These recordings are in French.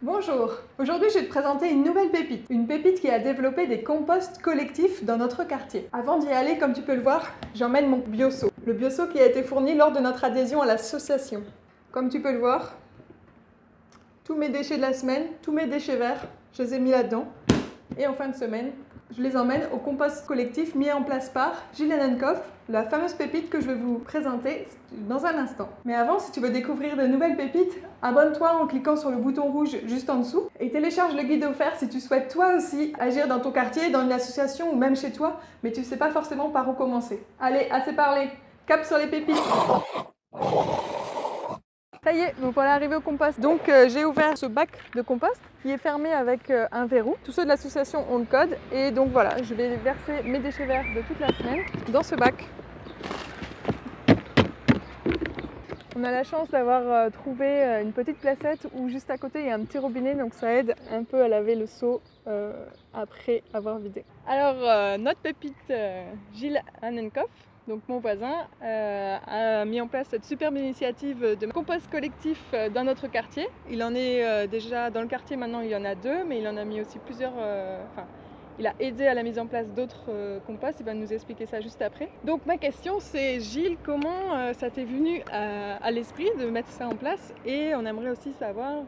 Bonjour, aujourd'hui je vais te présenter une nouvelle pépite, une pépite qui a développé des composts collectifs dans notre quartier. Avant d'y aller, comme tu peux le voir, j'emmène mon bioseau, le bioseau qui a été fourni lors de notre adhésion à l'association. Comme tu peux le voir, tous mes déchets de la semaine, tous mes déchets verts, je les ai mis là-dedans. Et en fin de semaine, je les emmène au compost collectif mis en place par Henkoff, la fameuse pépite que je vais vous présenter dans un instant. Mais avant, si tu veux découvrir de nouvelles pépites, abonne-toi en cliquant sur le bouton rouge juste en dessous et télécharge le guide offert si tu souhaites toi aussi agir dans ton quartier, dans une association ou même chez toi, mais tu ne sais pas forcément par où commencer. Allez, assez parlé, cap sur les pépites ça y est, donc voilà arrivé au compost. Donc euh, j'ai ouvert ce bac de compost qui est fermé avec euh, un verrou. Tous ceux de l'association ont le code et donc voilà, je vais verser mes déchets verts de toute la semaine dans ce bac. On a la chance d'avoir euh, trouvé une petite placette où juste à côté il y a un petit robinet donc ça aide un peu à laver le seau après avoir vidé. Alors notre pépite Gilles Annenkoff donc mon voisin, euh, a mis en place cette superbe initiative de compost collectif euh, dans notre quartier. Il en est euh, déjà dans le quartier maintenant, il y en a deux, mais il en a mis aussi plusieurs. Enfin, il a aidé à la mise en place d'autres composts. Il va nous expliquer ça juste après. Donc ma question, c'est Gilles, comment ça t'est venu à, l'esprit de mettre ça en place? Et on aimerait aussi savoir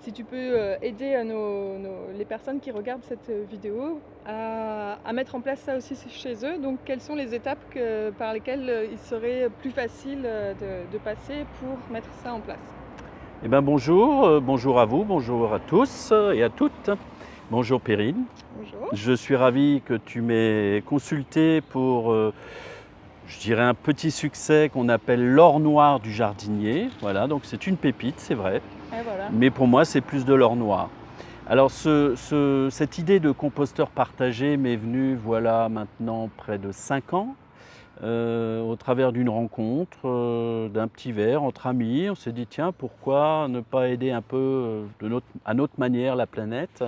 si tu peux euh, aider euh, les personnes qui regardent cette euh, vidéo à, mettre en place ça aussi chez eux. Donc quelles sont les étapes par lesquelles il serait plus facile de, passer pour mettre ça en place? Eh ben bonjour, bonjour à vous, bonjour à tous et à toutes. Bonjour Perrine. Bonjour. Je suis ravi que tu m'aies consulté pour je dirais un petit succès qu'on appelle l'or noir du jardinier. Voilà, donc c'est une pépite, c'est vrai. Mais pour moi, c'est plus de l'or noir. Alors cette idée de composteur partagé m'est venue voilà maintenant près de 5 ans. Euh, au travers d'une rencontre, euh, d'un petit verre entre amis, on s'est dit tiens pourquoi ne pas aider un peu euh, à notre manière la planète?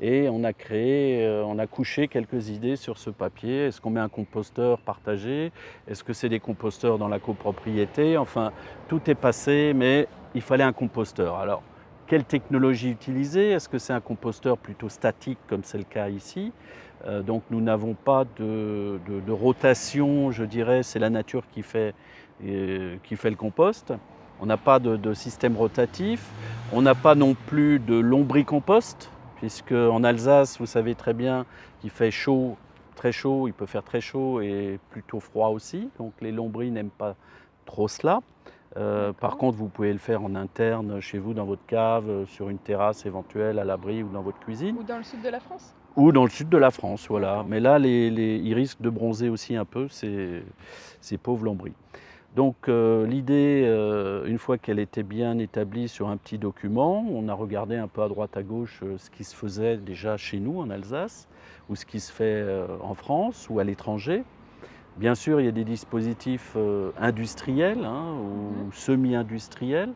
Et on a créé, euh, on a couché quelques idées sur ce papier. Est-ce qu'on met un composteur partagé? Est-ce que c'est des composteurs dans la copropriété? Enfin, tout est passé, mais il fallait un composteur. Alors, quelle technologie utiliser? Est-ce que c'est un composteur plutôt statique, comme c'est le cas ici? Euh, Donc, nous n'avons pas de, rotation, je dirais, c'est la nature qui fait, euh, qui fait le compost. On n'a pas de, de, système rotatif. On n'a pas non plus de lombricompost puisque en Alsace, vous savez très bien qu'il fait chaud, très chaud, il peut faire très chaud et plutôt froid aussi, donc les lombris n'aiment pas trop cela. Euh, par contre, vous pouvez le faire en interne chez vous, dans votre cave, sur une terrasse éventuelle, à l'abri ou dans votre cuisine. Ou dans le sud de la France Ou dans le sud de la France, voilà. Mais là, les, ils risquent de bronzer aussi un peu, ces, ces pauvres lombris. Donc euh, l'idée, euh, une fois qu'elle était bien établie sur un petit document, on a regardé un peu à droite à gauche euh, ce qui se faisait déjà chez nous en Alsace, ou ce qui se fait en France ou à l'étranger. Bien sûr, il y a des dispositifs industriels hein, ou mhm. semi-industriels,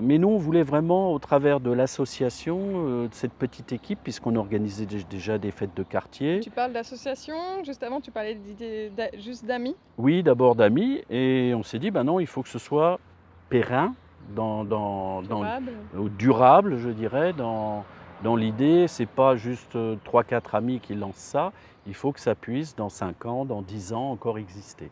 mais nous, on voulait vraiment, au travers de l'association, euh, de cette petite équipe, puisqu'on organisait déjà des fêtes de quartier. Tu parles d'association, juste avant tu parlais juste d'amis Oui, d'abord d'amis, et on s'est dit, ben non, il faut que ce soit périn, dans, durable. durable, je dirais, dans, dans l'idée, c'est pas juste 3-4 euh, amis qui lancent ça, il faut que ça puisse, dans 5 ans, dans 10 ans, encore exister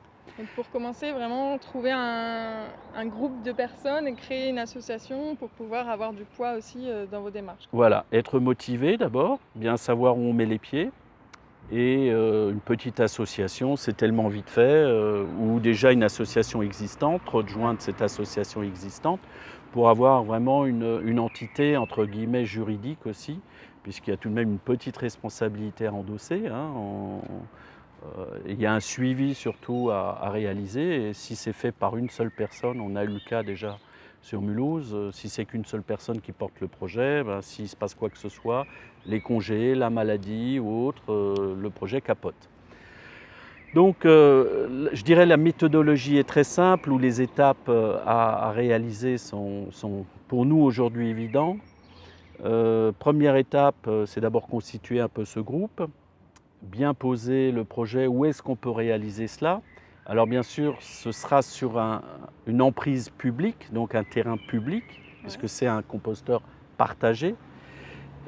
pour commencer, vraiment trouver un, groupe de personnes et créer une association pour pouvoir avoir du poids aussi euh, dans vos démarches. Voilà, être motivé d'abord, bien savoir où on met les pieds. Et euh, une petite association, c'est tellement vite fait, euh, ou déjà une association existante, rejoindre cette association existante, pour avoir vraiment une, entité, entre guillemets, juridique aussi, puisqu'il y a tout de même une petite responsabilité à endosser. Hein, il y a un suivi surtout à, réaliser et si c'est fait par une seule personne, on a eu le cas déjà sur Mulhouse, euh, si c'est qu'une seule personne qui porte le projet, ben, s'il se passe quoi que ce soit, les congés, la maladie ou autre, euh, le projet capote. Donc je dirais la méthodologie est très simple, où les étapes à, réaliser sont, pour nous aujourd'hui évidentes. première étape, c'est d'abord constituer un peu ce groupe bien poser le projet, où est-ce qu'on peut réaliser cela? Alors bien sûr, ce sera sur une emprise publique, donc un terrain public, puisque c'est un composteur partagé.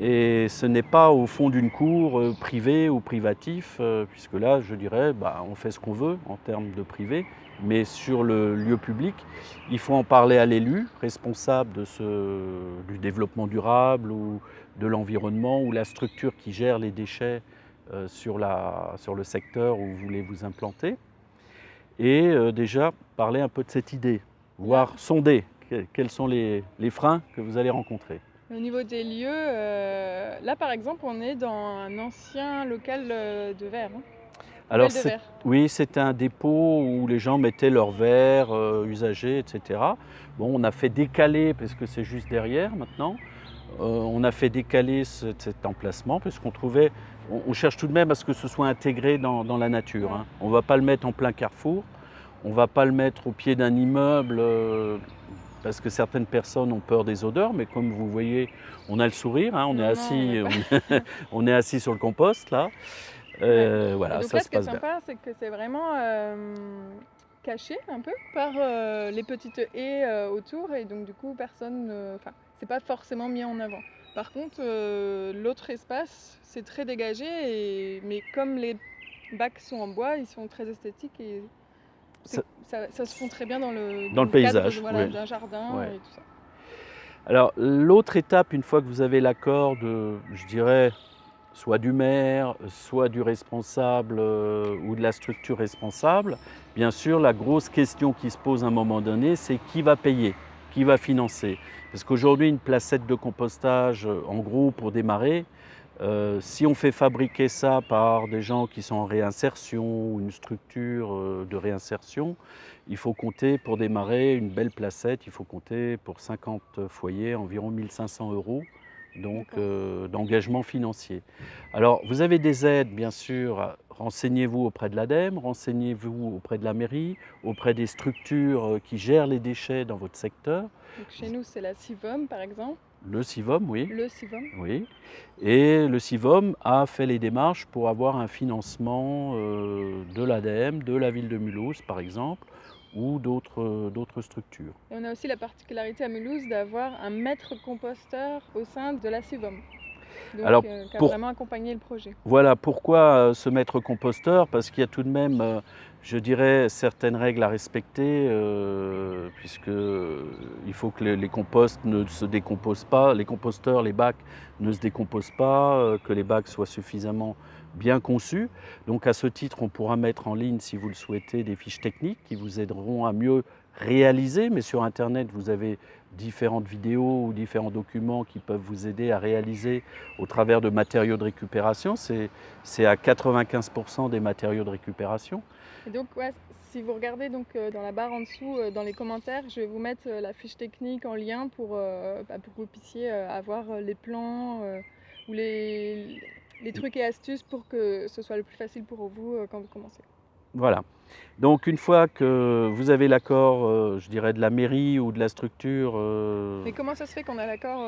Et ce n'est pas au fond d'une cour euh, privée ou privatif, euh, puisque là, je dirais, bah, on fait ce qu'on veut en termes de privé, mais sur le lieu public, il faut en parler à l'élu, responsable de ce, du développement durable ou de l'environnement, ou la structure qui gère les déchets sur, la, sur, le secteur où vous voulez vous implanter. Et déjà, parler un peu de cette idée, voire sonder quels sont les, les freins que vous allez rencontrer? Au niveau des lieux, euh, là par exemple, on est dans un ancien local euh, de verre. Hein. Alors, oui, c'était un dépôt où les gens mettaient leurs verres euh, usagés, etc. Bon, on a fait décaler, parce que c'est juste derrière maintenant, on a fait décaler cet, emplacement, parce qu'on trouvait, on, cherche tout de même à ce que ce soit intégré dans, la nature. Hein. On ne va pas le mettre en plein carrefour, on ne va pas le mettre au pied d'un immeuble parce que certaines personnes ont peur des odeurs, mais comme vous voyez, on a le sourire, hein, on, est assis, on, est assis sur le compost là. Euh, voilà, donc ça là, ce qui est sympa, c'est que c'est vraiment euh, caché un peu par euh, les petites haies autour, et donc du coup, personne, enfin, c'est pas forcément mis en avant. Par contre, l'autre espace, c'est très dégagé, et, mais comme les bacs sont en bois, ils sont très esthétiques et ça, se fond très bien dans le, dans le paysage d'un jardin et tout ça. Alors l'autre étape, une fois que vous avez l'accord de, je dirais, soit du maire, soit du responsable euh, ou de la structure responsable, bien sûr, la grosse question qui se pose à un moment donné, c'est qui va payer, qui va financer. Parce qu'aujourd'hui, une placette de compostage, en gros, pour démarrer, euh, si on fait fabriquer ça par des gens qui sont en réinsertion ou une structure euh, de réinsertion, il faut compter pour démarrer une belle placette, il faut compter pour 50 foyers environ 1500 euros donc euh, d'engagement financier. Alors vous avez des aides bien sûr, renseignez-vous auprès de l'ADEME, renseignez-vous auprès de la mairie, auprès des structures qui gèrent les déchets dans votre secteur. chez nous c'est la CIVOM par exemple le CIVOM, oui. Le CIVOM. Oui. Et le CIVOM a fait les démarches pour avoir un financement euh, de l'ADEME, de la ville de Mulhouse par exemple, ou d'autres structures. Et on a aussi la particularité à Mulhouse d'avoir un maître composteur au sein de la CIVOM. Donc, Alors, euh, qui a vraiment accompagné le projet. Voilà, pourquoi euh, ce maître composteur? Parce qu'il y a tout de même je dirais, certaines règles à respecter, euh, puisqu'il euh, faut que les, composts ne se décomposent pas, les composteurs, les bacs ne se décomposent pas, euh, que les bacs soient suffisamment bien conçus. Donc à ce titre, on pourra mettre en ligne, si vous le souhaitez, des fiches techniques qui vous aideront à mieux réaliser, mais sur Internet, vous avez différentes vidéos ou différents documents qui peuvent vous aider à réaliser au travers de matériaux de récupération. C'est à 95% des matériaux de récupération. Donc, si vous regardez donc, euh, dans la barre en dessous, euh, dans les commentaires, je vais vous mettre euh, la fiche technique en lien pour, bah, pour que vous puissiez avoir les plans ou les, les, trucs et astuces pour que ce soit le plus facile pour vous quand vous commencez. Voilà. Donc une fois que vous avez l'accord, je dirais, de la mairie ou de la structure... Mais comment ça se fait qu'on a l'accord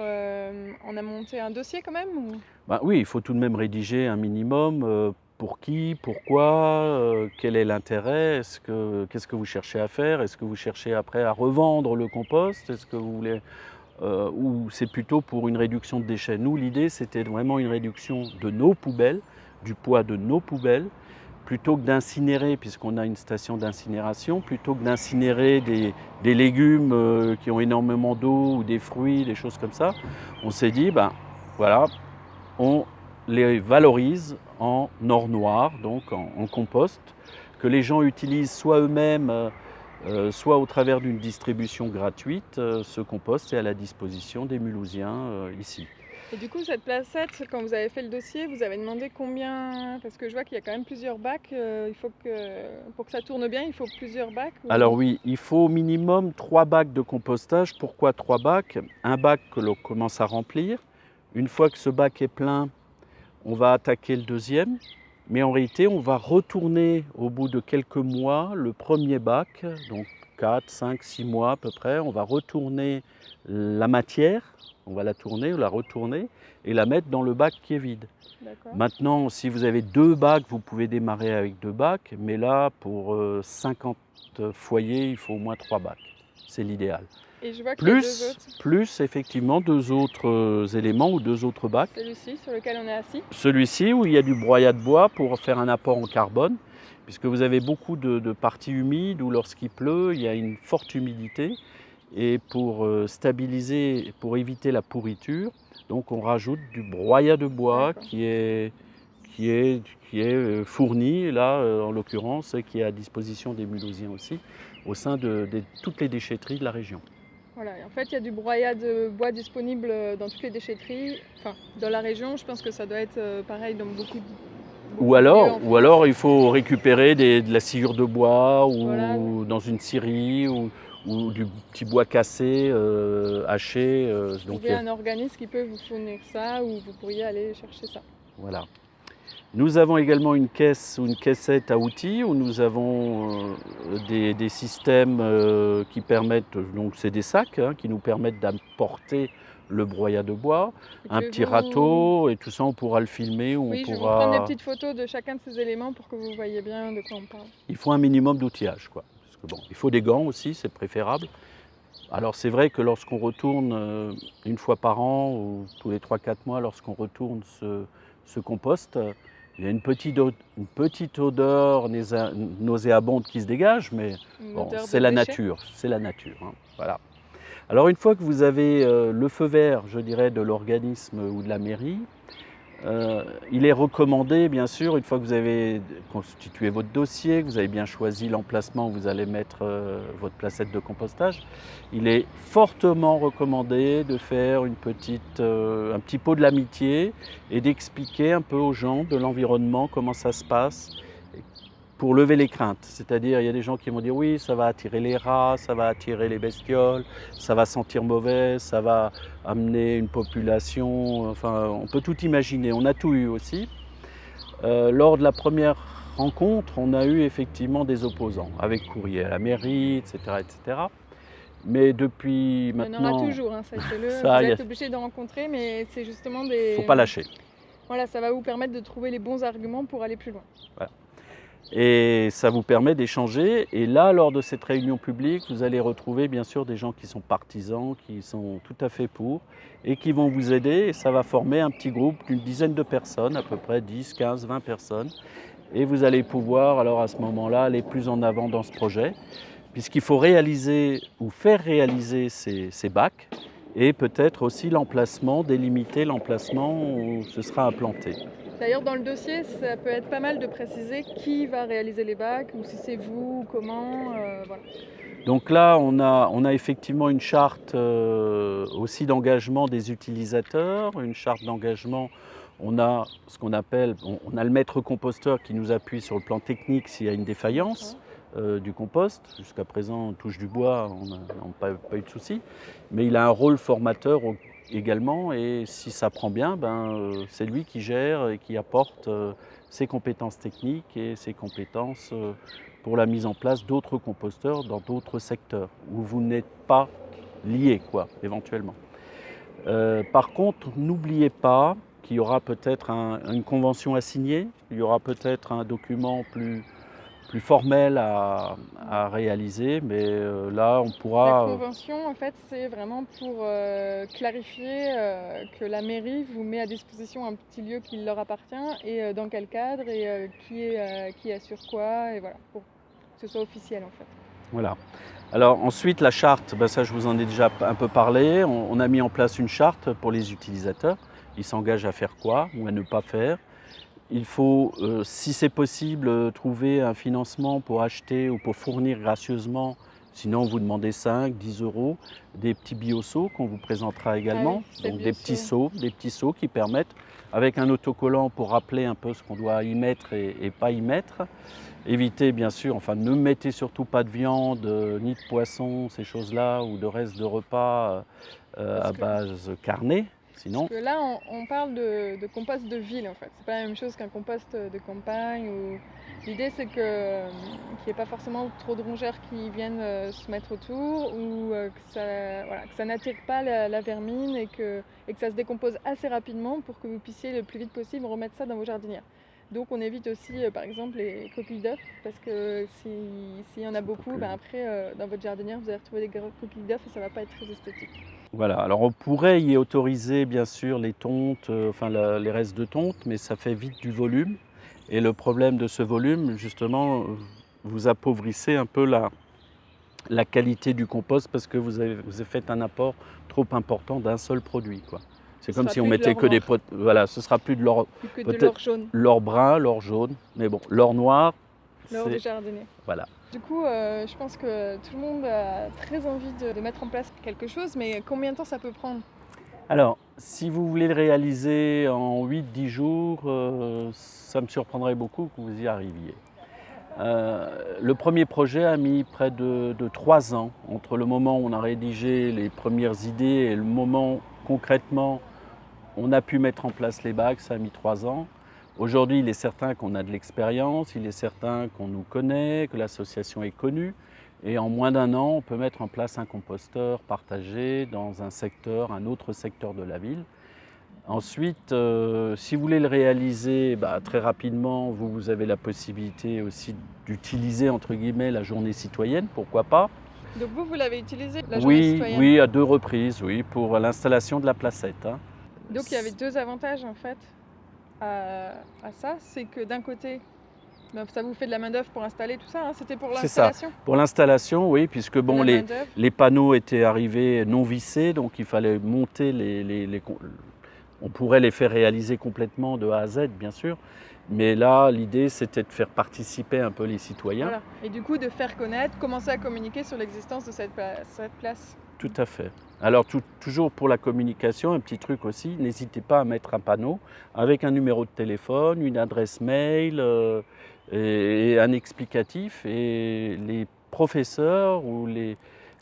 On a monté un dossier quand même bah, Oui, il faut tout de même rédiger un minimum pour qui, pourquoi, euh, quel est l'intérêt, qu'est-ce que vous cherchez à faire, est-ce que vous cherchez après à revendre le compost, est-ce que vous voulez, euh, ou c'est plutôt pour une réduction de déchets. Nous, l'idée, c'était vraiment une réduction de nos poubelles, du poids de nos poubelles, plutôt que d'incinérer, puisqu'on a une station d'incinération, plutôt que d'incinérer des, légumes euh, qui ont énormément d'eau ou des fruits, des choses comme ça, on s'est dit, ben voilà, on les valorise en or noir, donc en, compost, que les gens utilisent soit eux-mêmes, euh, euh, soit au travers d'une distribution gratuite. Euh, ce compost est à la disposition des Mulhousiens ici. Et du coup, cette placette, quand vous avez fait le dossier, vous avez demandé combien? Parce que je vois qu'il y a quand même plusieurs bacs. il faut que, pour que ça tourne bien, il faut plusieurs bacs Alors oui, il faut au minimum trois bacs de compostage. Pourquoi trois bacs? Un bac que l'on commence à remplir. Une fois que ce bac est plein, on va attaquer le deuxième, mais en réalité, on va retourner au bout de quelques mois le premier bac, donc 4, 5, 6 mois à peu près, on va retourner la matière, on va la tourner, la retourner et la mettre dans le bac qui est vide. Maintenant, si vous avez deux bacs, vous pouvez démarrer avec deux bacs, mais là, pour 50 euh, foyers, il faut au moins trois bacs. C'est l'idéal. Et je vois plus, plus effectivement deux autres euh, éléments ou deux autres bacs. Celui-ci sur lequel on est assis. Celui-ci où il y a du broyat de bois pour faire un apport en carbone, puisque vous avez beaucoup de, parties humides où lorsqu'il pleut, il y a une forte humidité. Et pour euh, stabiliser, pour éviter la pourriture, donc on rajoute du broyat de bois qui est, qui est, qui est euh, fourni, là en l'occurrence, qui est à disposition des Mulhousiens aussi, au sein de toutes les déchetteries de la région. Voilà, en fait, il y a du broyat de bois disponible dans toutes les déchetteries. Enfin, dans la région, je pense que ça doit être euh, pareil dans beaucoup de. ou alors, ou alors, il faut récupérer de la sciure de bois ou dans une scierie ou, du petit bois cassé, euh, haché. Euh, donc, il y a un organisme qui peut vous fournir ça ou vous pourriez aller chercher ça. Voilà. Nous avons également une caisse ou une caissette à outils où nous avons euh, des, systèmes euh, qui permettent, donc c'est des sacs hein, qui nous permettent d'apporter le broyat de bois, un petit râteau et tout ça on pourra le filmer. oui, on je pourra... vais prendre des petites photos de chacun de ces éléments pour que vous voyez bien de quoi on parle. Il faut un minimum d'outillage. Quoi. bon, il faut des gants aussi, c'est préférable. Alors c'est vrai que lorsqu'on retourne euh, une fois par an ou tous les 3-4 mois, lorsqu'on retourne ce, ce compost, il y a une petite, une petite odeur nauséabonde qui se dégage, mais c'est la nature, c'est la nature. Hein, voilà. Alors une fois que vous avez euh, le feu vert, je dirais, de l'organisme ou de la mairie, euh, il est recommandé, bien sûr, une fois que vous avez constitué votre dossier, que vous avez bien choisi l'emplacement où vous allez mettre euh, votre placette de compostage, il est fortement recommandé de faire une petite, euh, un petit pot de l'amitié et d'expliquer un peu aux gens de l'environnement comment ça se passe pour lever les craintes. C'est-à-dire, il y a des gens qui vont dire oui, ça va attirer les rats, ça va attirer les bestioles, ça va sentir mauvais, ça va amener une population, enfin, on peut tout imaginer. On a tout eu aussi. Euh, lors de la première rencontre, on a eu effectivement des opposants, avec courrier à la mairie, etc. etc. Mais depuis maintenant... Il y en aura toujours, hein, sachez-le. vous êtes obligé de rencontrer, mais c'est justement des... Il ne faut pas lâcher. Voilà, ça va vous permettre de trouver les bons arguments pour aller plus loin. Voilà. Et ça vous permet d'échanger. Et là, lors de cette réunion publique, vous allez retrouver bien sûr des gens qui sont partisans, qui sont tout à fait pour, et qui vont vous aider. Et ça va former un petit groupe d'une dizaine de personnes, à peu près 10, 15, 20 personnes. Et vous allez pouvoir, alors à ce moment-là, aller plus en avant dans ce projet, puisqu'il faut réaliser ou faire réaliser ces, bacs, et peut-être aussi l'emplacement, délimiter l'emplacement où ce sera implanté. D'ailleurs, dans le dossier, ça peut être pas mal de préciser qui va réaliser les bacs, ou si c'est vous, comment. Euh, Donc là, on a, on a, effectivement une charte euh, aussi d'engagement des utilisateurs, une charte d'engagement. On a ce qu'on appelle, on, a le maître composteur qui nous appuie sur le plan technique s'il y a une défaillance. Euh, du compost. Jusqu'à présent, on touche du bois, on n'a pas, eu de souci. Mais il a un rôle formateur également. Et si ça prend bien, ben, euh, c'est lui qui gère et qui apporte euh, ses compétences techniques et ses compétences euh, pour la mise en place d'autres composteurs dans d'autres secteurs où vous n'êtes pas lié, quoi, éventuellement. par contre, n'oubliez pas qu'il y aura peut-être une convention à signer, il y aura peut-être un document plus, plus formel à, réaliser, mais euh, là on pourra... La convention en fait c'est vraiment pour euh, clarifier euh, que la mairie vous met à disposition un petit lieu qui leur appartient et dans quel cadre et qui, est, qui assure quoi et voilà, pour que ce soit officiel en fait. Voilà. Alors ensuite la charte, ben ça je vous en ai déjà un peu parlé, on, on a mis en place une charte pour les utilisateurs, ils s'engagent à faire quoi ou à ne pas faire. Il faut, euh, si c'est possible, euh, trouver un financement pour acheter ou pour fournir gracieusement, sinon vous demandez 5, 10 euros, des petits bioseaux qu'on vous présentera également. Ah Donc des petits seaux, des petits seaux qui permettent, avec un autocollant pour rappeler un peu ce qu'on doit y mettre et, pas y mettre. Évitez bien sûr, enfin ne mettez surtout pas de viande, euh, ni de poisson, ces choses-là, ou de restes de repas à base carnée. Parce que là, on, parle de, compost de ville en fait. C'est pas la même chose qu'un compost de campagne. L'idée, c'est que qu'il n'y ait pas forcément trop de rongeurs qui viennent euh, se mettre autour ou euh, que ça, n'attire pas la, vermine et et que ça se décompose assez rapidement pour que vous puissiez le plus vite possible remettre ça dans vos jardinières. Donc on évite aussi par exemple les coquilles d'œufs parce que s'il y en a beaucoup, ben après dans votre jardinière vous allez retrouver des coquilles d'œufs et ça ne va pas être très esthétique. Voilà, alors on pourrait y autoriser bien sûr les tontes, enfin les restes de tontes, mais ça fait vite du volume. Et le problème de ce volume, justement, vous appauvrissez un peu la, la qualité du compost parce que vous avez, vous avez fait un apport trop important d'un seul produit. C'est comme si on mettait que des potes. Voilà, ce sera plus de l'or. jaune. L'or brun, l'or jaune. Mais bon, l'or noir. L'or du jardinier. Voilà. Du coup, euh, je pense que tout le monde a très envie de, mettre en place quelque chose, mais combien de temps ça peut prendre? Alors, si vous voulez le réaliser en 8-10 jours, euh, ça me surprendrait beaucoup que vous y arriviez. Euh, le premier projet a mis près de, trois ans entre le moment où on a rédigé les premières idées et le moment concrètement on a pu mettre en place les bacs, ça a mis trois ans. Aujourd'hui, il est certain qu'on a de l'expérience, il est certain qu'on nous connaît, que l'association est connue. Et en moins d'un an, on peut mettre en place un composteur partagé dans un secteur, un autre secteur de la ville. Ensuite, euh, si vous voulez le réaliser bah, très rapidement, vous, avez la possibilité aussi d'utiliser entre guillemets la journée citoyenne, pourquoi pas. Donc vous, vous l'avez utilisé la journée oui, citoyenne? Oui, à deux reprises, oui, pour l'installation de la placette. Hein. Donc il y avait deux avantages en fait à, ça, c'est que d'un côté, bah, ça vous fait de la main d'œuvre pour installer tout ça, hein. c'était pour l'installation Pour l'installation, oui, puisque bon, les, les, panneaux étaient arrivés non vissés, donc il fallait monter les, les, les on pourrait les faire réaliser complètement de A à Z, bien sûr, mais là, l'idée, c'était de faire participer un peu les citoyens. Et du coup, de faire connaître, commencer à communiquer sur l'existence de cette, place. Tout à fait. Alors, toujours pour la communication, un petit truc aussi, n'hésitez pas à mettre un panneau avec un numéro de téléphone, une adresse mail euh, et, un explicatif. Et les professeurs ou les,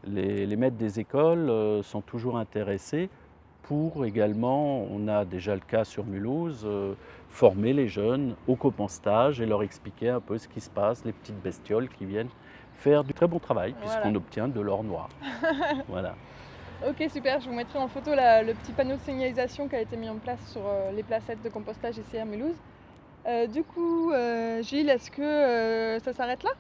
maîtres des écoles euh, sont toujours intéressés pour également, on a déjà le cas sur Mulhouse, euh, former les jeunes au compostage et leur expliquer un peu ce qui se passe, les petites bestioles qui viennent faire du très bon travail puisqu'on obtient de l'or noir. voilà. Ok super, je vous mettrai en photo le petit panneau de signalisation qui a été mis en place sur euh, les placettes de compostage ici à Mulhouse. Euh, du coup, Gilles, est-ce que ça s'arrête là?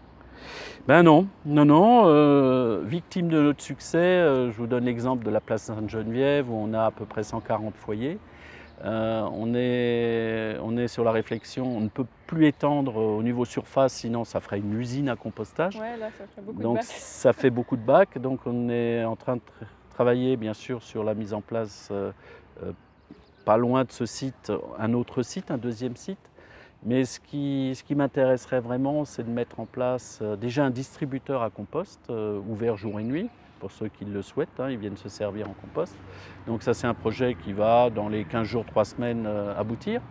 Ben non, non, non. Euh, victime de notre succès, euh, je vous donne l'exemple de la place Sainte-Geneviève où on a à peu près 140 foyers. Euh, on, est, on est sur la réflexion, on ne peut plus étendre au niveau surface, sinon ça ferait une usine à compostage. Ouais, là, ça fait beaucoup donc de bacs. ça fait beaucoup de bacs. Donc on est en train de travailler bien sûr sur la mise en place, pas loin de ce site, un autre site, un deuxième site. Mais ce qui, ce qui m'intéresserait vraiment, c'est de mettre en place euh, déjà un distributeur à compost euh, ouvert jour et nuit, pour ceux qui le souhaitent, hein, ils viennent se servir en compost. Donc ça c'est un projet qui va dans les 15 jours, 3 semaines euh, aboutir.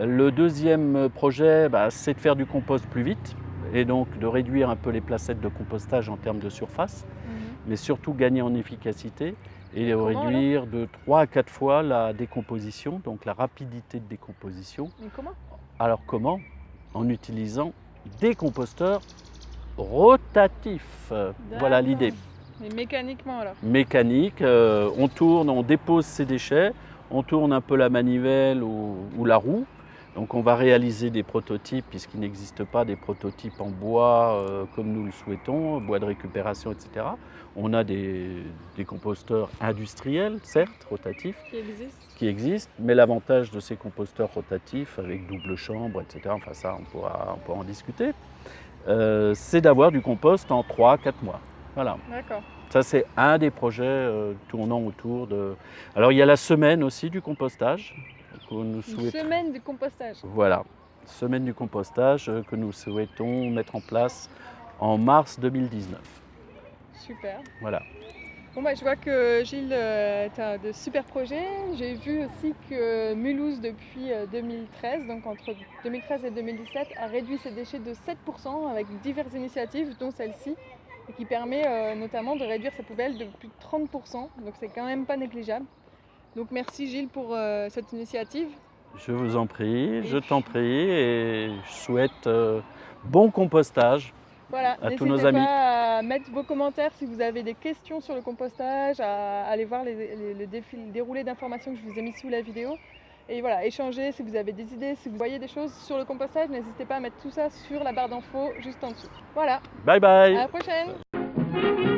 Le deuxième projet, bah, c'est de faire du compost plus vite et donc de réduire un peu les placettes de compostage en termes de surface, mhm. mais surtout gagner en efficacité et réduire de 3 à 4 fois la décomposition, donc la rapidité de décomposition. Mais comment? Alors comment? En utilisant des composteurs rotatifs. Voilà l'idée. Mais mécaniquement alors Mécanique, euh, on tourne, on dépose ses déchets, on tourne un peu la manivelle ou la roue, donc on va réaliser des prototypes puisqu'il n'existe pas des prototypes en bois euh, comme nous le souhaitons, bois de récupération, etc. On a des, composteurs industriels, certes, rotatifs, qui existent, mais l'avantage de ces composteurs rotatifs avec double chambre, etc., enfin ça on pourra, en discuter, euh, c'est d'avoir du compost en 3-4 mois. Voilà. D'accord. Ça, c'est un des projets euh, tournant autour de... Alors, il y a la semaine aussi du compostage, une semaine du compostage. Voilà, semaine du compostage que nous souhaitons mettre en place en mars 2019. Super. Voilà. Bon bah, je vois que Gilles, euh, tu as de super projets. J'ai vu aussi que Mulhouse, depuis 2013, euh, donc entre 2013 et 2017, a réduit ses déchets de 7% avec diverses initiatives, dont celle-ci, et qui permet euh, notamment de réduire sa poubelle de plus de 30%. Donc c'est quand même pas négligeable. Donc merci Gilles pour euh, cette initiative. Je vous en prie, je t'en prie et je souhaite euh, bon compostage voilà, à tous nos amis. N'hésitez pas à mettre vos commentaires si vous avez des questions sur le compostage, à aller voir le déroulé d'informations que je vous ai mis sous la vidéo. Et voilà, échangez si vous avez des idées, si vous voyez des choses sur le compostage, n'hésitez pas à mettre tout ça sur la barre d'infos juste en dessous. Voilà. Bye bye. À la prochaine.